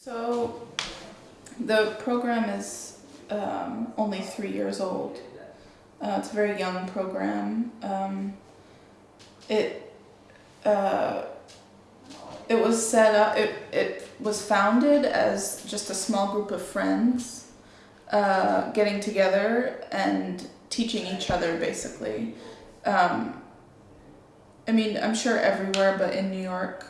So the program is um, only three years old. Uh, it's a very young program. Um, it uh, it was set up. It it was founded as just a small group of friends uh, getting together and teaching each other basically. Um, I mean, I'm sure everywhere, but in New York,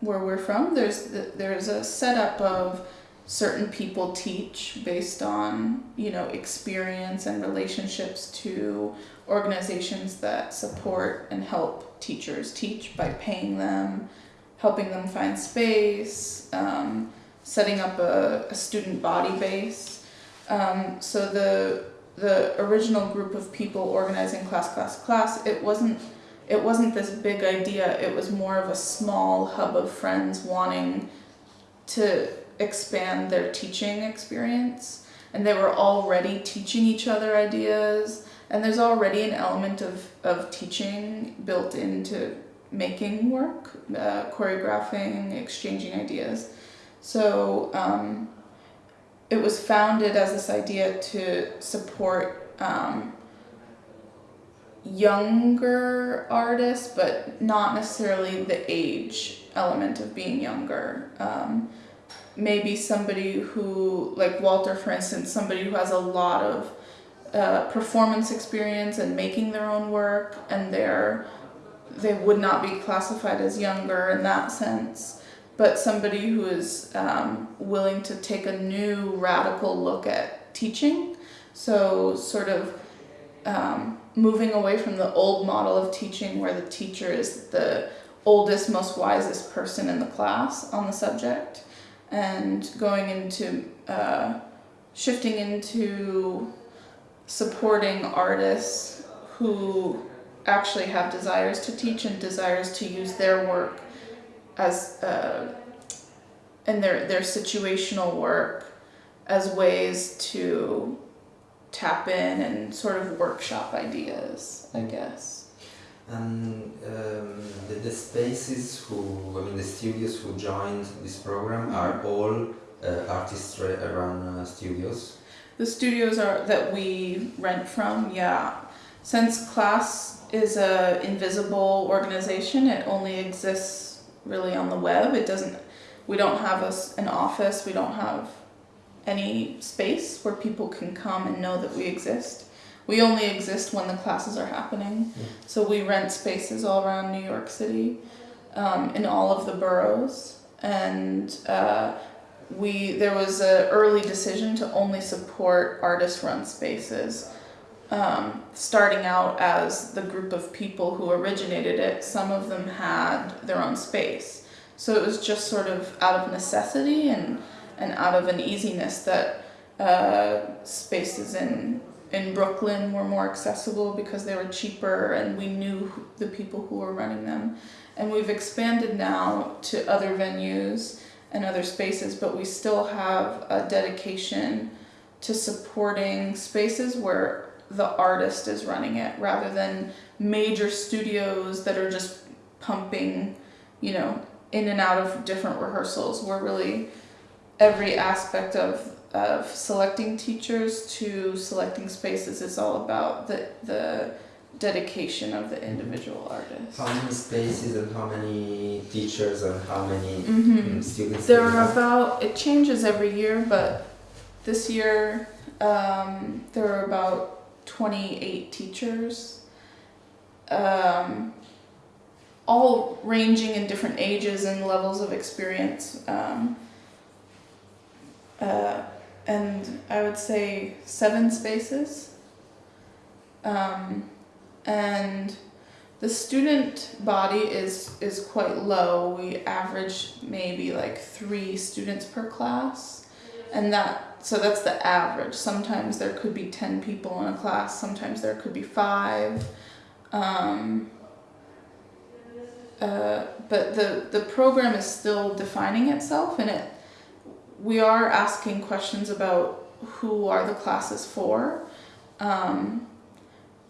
where we're from, there's the, there's a setup of certain people teach based on you know experience and relationships to organizations that support and help teachers teach by paying them, helping them find space, um, setting up a, a student body base. Um, so the the original group of people organizing class class class it wasn't it wasn't this big idea it was more of a small hub of friends wanting to expand their teaching experience. And they were already teaching each other ideas. And there's already an element of, of teaching built into making work uh, choreographing exchanging ideas. So um, it was founded as this idea to support um, younger artists, but not necessarily the age element of being younger. Um, maybe somebody who, like Walter, for instance, somebody who has a lot of uh, performance experience and making their own work, and they're they would not be classified as younger in that sense. But somebody who is um, willing to take a new radical look at teaching, so sort of um, moving away from the old model of teaching where the teacher is the oldest, most wisest person in the class on the subject and going into uh, shifting into supporting artists who actually have desires to teach and desires to use their work as uh, and their their situational work as ways to tap in and sort of workshop ideas, I guess. And um, the, the spaces who, I mean, the studios who joined this program are all uh, artists around uh, studios. The studios are that we rent from, yeah. Since class is a invisible organization, it only exists really on the web. It doesn't. We don't have a, an office. We don't have any space where people can come and know that we exist. We only exist when the classes are happening. Yeah. So we rent spaces all around New York City, um, in all of the boroughs, and uh, we there was an early decision to only support artist-run spaces. Um, starting out as the group of people who originated it, some of them had their own space. So it was just sort of out of necessity and and out of an easiness that uh, spaces in in Brooklyn were more accessible because they were cheaper and we knew the people who were running them. And we've expanded now to other venues and other spaces, but we still have a dedication to supporting spaces where the artist is running it rather than major studios that are just pumping, you know, in and out of different rehearsals. We're really every aspect of of selecting teachers to selecting spaces is all about the the dedication of the individual artist. How many spaces and how many teachers and how many Mhm. mm, students? There are have? about it changes every year, but this year um, there were about twenty eight teachers, um, all ranging in different ages and levels of experience. Um, uh, and I would say seven spaces. Um, and the student body is is quite low. We average maybe like three students per class, and that so that's the average. Sometimes there could be ten people in a class. Sometimes there could be five. Um, uh, but the the program is still defining itself, and it we are asking questions about who are the classes for, um,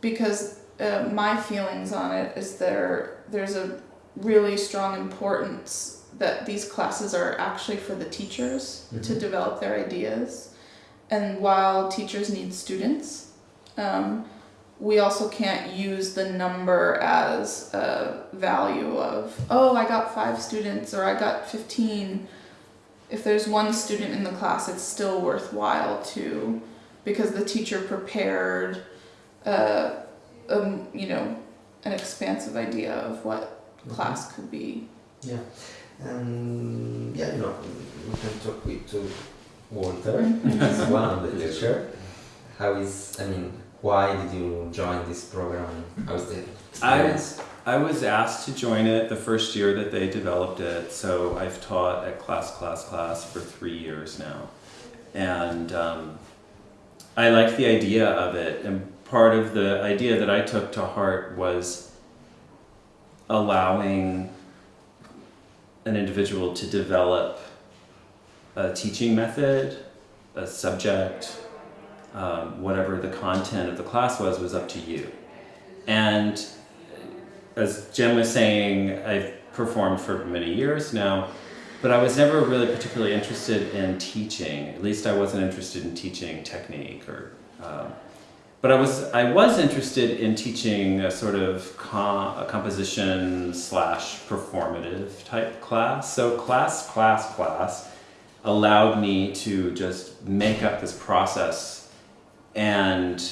because uh, my feelings on it is there there's a really strong importance that these classes are actually for the teachers to Mhm. develop their ideas. And while teachers need students, um, we also can't use the number as a value of, oh, I got five students or I got 15. If there's one student in the class, it's still worthwhile to, because the teacher prepared, uh, um, you know, an expansive idea of what Mhm. class could be. Yeah, and yeah, you know, we can talk with to Walter, as one of the teacher. How is, I mean, why did you join this program? How is the experience? I was asked to join it the first year that they developed it, so I've taught at class, class, class for three years now. And um, I like the idea of it, and part of the idea that I took to heart was allowing an individual to develop a teaching method, a subject, um, whatever the content of the class was, was up to you. And as Jen was saying, I've performed for many years now, but I was never really particularly interested in teaching. At least I wasn't interested in teaching technique or. Um, but I was I was interested in teaching a sort of com- a composition slash performative type class. So class class class allowed me to just make up this process and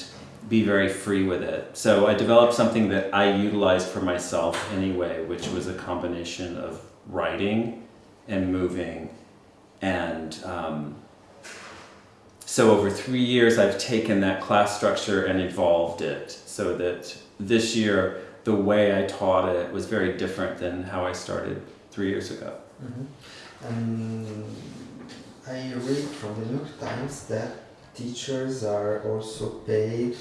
be very free with it. So I developed something that I utilized for myself anyway, which was a combination of writing and moving. And um, so over three years, I've taken that class structure and evolved it so that this year, the way I taught it was very different than how I started three years ago. Mhm. Um, I read from the New York Times that teachers are also paid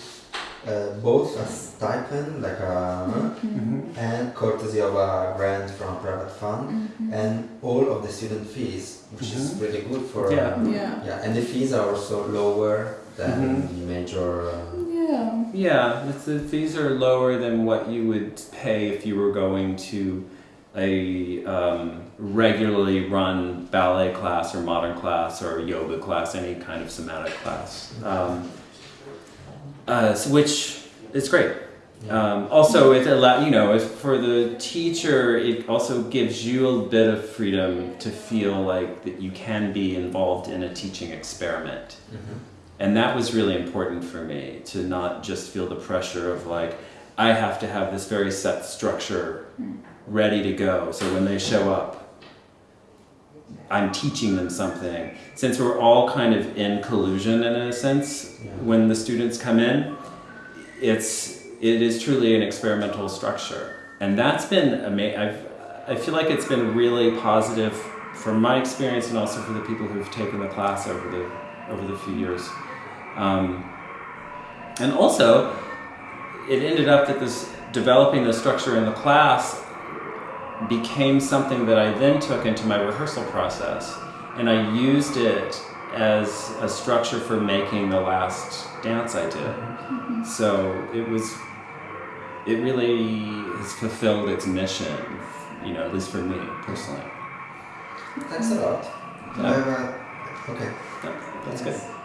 uh, both a stipend, like a, Mhm. and courtesy of a grant from a private fund, Mhm. and all of the student fees, which is Mhm. really good for. Yeah. um, Yeah. yeah, and the fees are also lower than Mhm. the major. Uh, Yeah. Yeah, the fees are lower than what you would pay if you were going to a um, regularly run ballet class or modern class or yoga class, any kind of somatic class. Um, uh, so which is great. Um, also, it allow you know, if for the teacher, it also gives you a bit of freedom to feel like that you can be involved in a teaching experiment. Mhm. And that was really important for me to not just feel the pressure of like, I have to have this very set structure ready to go. So when they show up, I'm teaching them something. Since we're all kind of in collusion in a sense, Yeah. when the students come in, it's it is truly an experimental structure, and that's been amazing. I've feel like it's been really positive from my experience, and also for the people who've taken the class over the over the few years. Um, and also, it ended up that this developing the structure in the class became something that I then took into my rehearsal process, and I used it as a structure for making the last dance I did. So it was, it really has fulfilled its mission, you know, at least for me personally. Thanks a lot. Yeah. I've, uh, okay. Yeah, that's good.